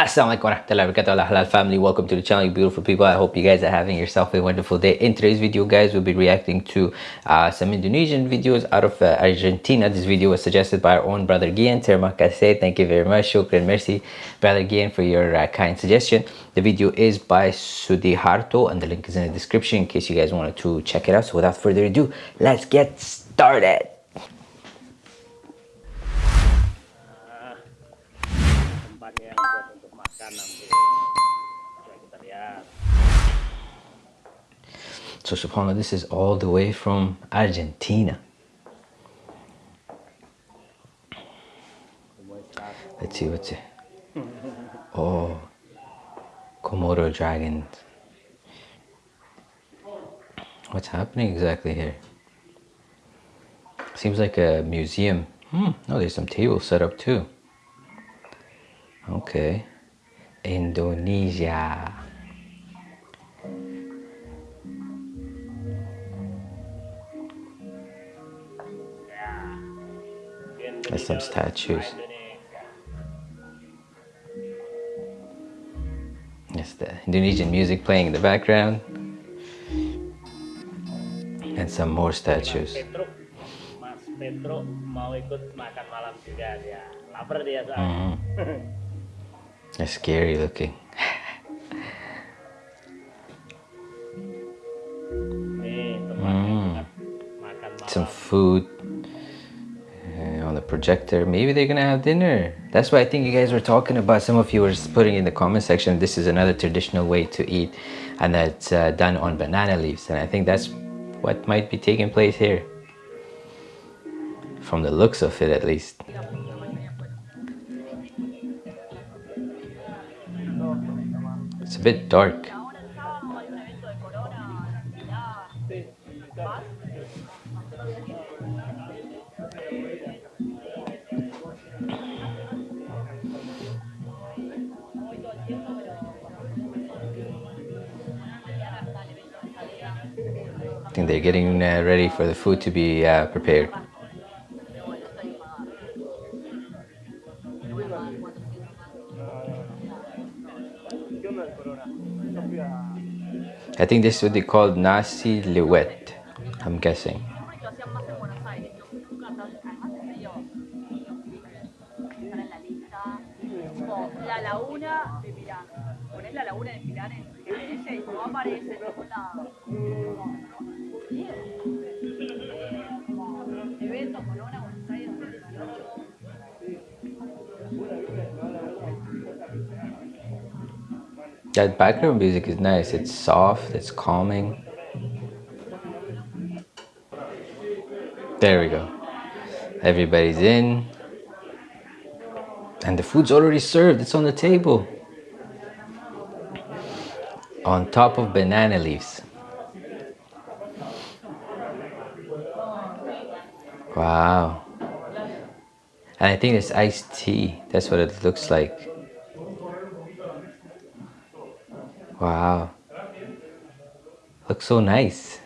Assalamualaikum warahmatullahi wabarakatuh. Halal family welcome to the channel you beautiful people. I hope you guys are having yourself a wonderful day. In today's video guys we'll be reacting to uh, some indonesian videos out of uh, argentina. This video was suggested by our own brother gian terima kasih. Thank you very much. Shukran merci brother gian for your uh, kind suggestion. The video is by sudiharto and the link is in the description in case you guys wanted to check it out. So without further ado let's get started So subhanAllah, this is all the way from Argentina. Let's see what's it. Oh, Komodo dragons. What's happening exactly here? Seems like a museum. Hmm, oh, there's some tables set up too. Okay. Indonesia. There's some statues. Yes, the Indonesian music playing in the background. And some more statues. Mas Petro mau ikut makan malam juga dia. Lapar dia soalnya. Mm-hmm. They're scary looking. mm. Some food on the projector. Maybe they're gonna have dinner. That's why I think you guys were talking about. Some of you were putting in the comment section, this is another traditional way to eat and that's uh, done on banana leaves. And I think that's what might be taking place here. From the looks of it at least. It's a bit dark. I think they're getting uh, ready for the food to be uh, prepared. I think this would be called nasi liwet, I'm guessing. La de Pones la laguna de y no aparece en ningún lado. That background music is nice. It's soft, it's calming. There we go. Everybody's in. And the food's already served. It's on the table. On top of banana leaves. Wow. And I think it's iced tea. That's what it looks like. Wow. Looks so nice.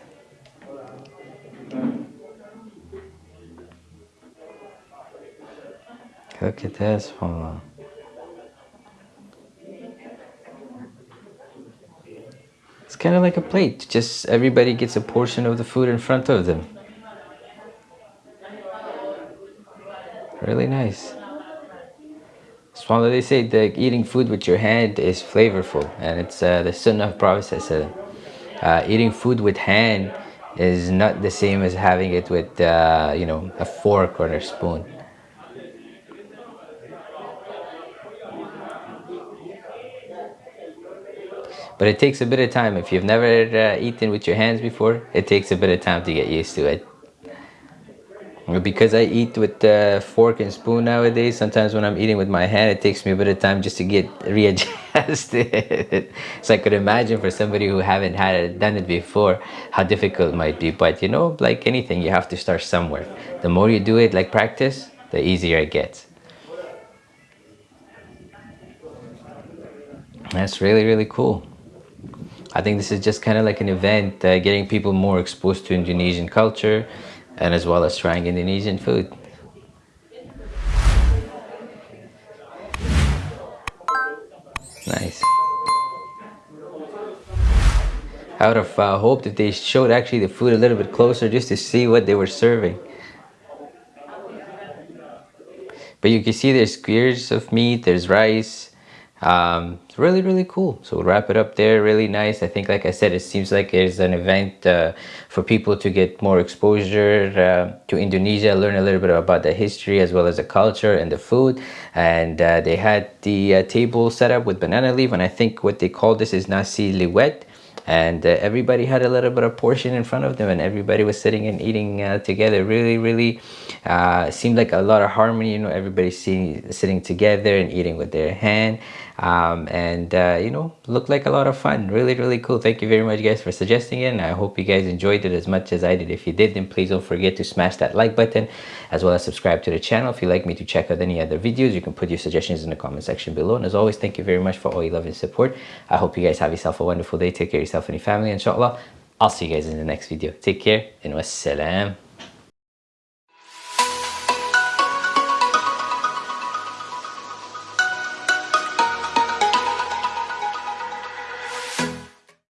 Look at this one. It's kind of like a plate. Just everybody gets a portion of the food in front of them. Really nice. SubhanAllah, they say that eating food with your hand is flavorful and it's uh, the sunnah of Prophet uh, eating food with hand is not the same as having it with uh, you know a fork or a spoon. But it takes a bit of time. If you've never uh, eaten with your hands before, it takes a bit of time to get used to it because I eat with fork and spoon nowadays sometimes when I'm eating with my hand it takes me a bit of time just to get readjusted. So I could imagine for somebody who haven't had it done it before how difficult it might be. But you know like anything you have to start somewhere. The more you do it like practice the easier it gets. That's really really cool. I think this is just kind of like an event uh, getting people more exposed to Indonesian culture and as well as trying Indonesian food. Nice. I would have uh, hoped that they showed actually the food a little bit closer just to see what they were serving. But you can see there's squares of meat, there's rice. Um, it's really, really cool. So we'll wrap it up there. Really nice. I think, like I said, it seems like it's an event uh, for people to get more exposure uh, to Indonesia, learn a little bit about the history as well as the culture and the food. And uh, they had the uh, table set up with banana leaf. And I think what they call this is nasi liwet and uh, everybody had a little bit of portion in front of them and everybody was sitting and eating uh, together. Really really uh, seemed like a lot of harmony you know everybody sitting sitting together and eating with their hand. Um, and uh, you know looked like a lot of fun. Really really cool. Thank you very much guys for suggesting it and I hope you guys enjoyed it as much as I did. If you did then please don't forget to smash that like button as well as subscribe to the channel if you'd like me to check out any other videos. You can put your suggestions in the comment section below. And as always thank you very much for all your love and support. I hope you guys have yourself a wonderful day. Take care yourself and your family inshallah I'll see you guys in the next video. Take care and wassalam